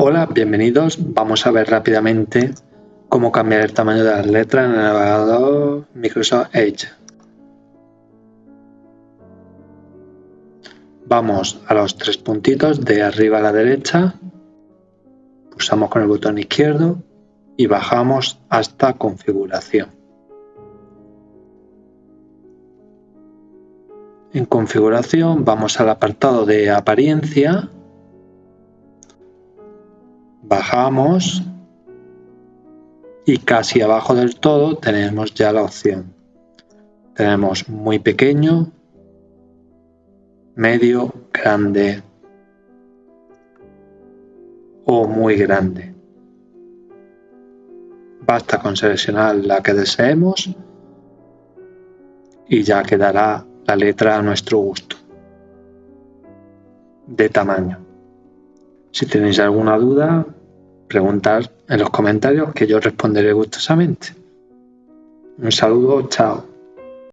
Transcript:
Hola, bienvenidos. Vamos a ver rápidamente cómo cambiar el tamaño de las letras en el navegador Microsoft Edge. Vamos a los tres puntitos de arriba a la derecha, pulsamos con el botón izquierdo y bajamos hasta configuración. En configuración vamos al apartado de apariencia bajamos y casi abajo del todo tenemos ya la opción. Tenemos muy pequeño, medio, grande o muy grande. Basta con seleccionar la que deseemos y ya quedará la letra a nuestro gusto de tamaño. Si tenéis alguna duda, preguntar en los comentarios que yo responderé gustosamente. Un saludo, chao.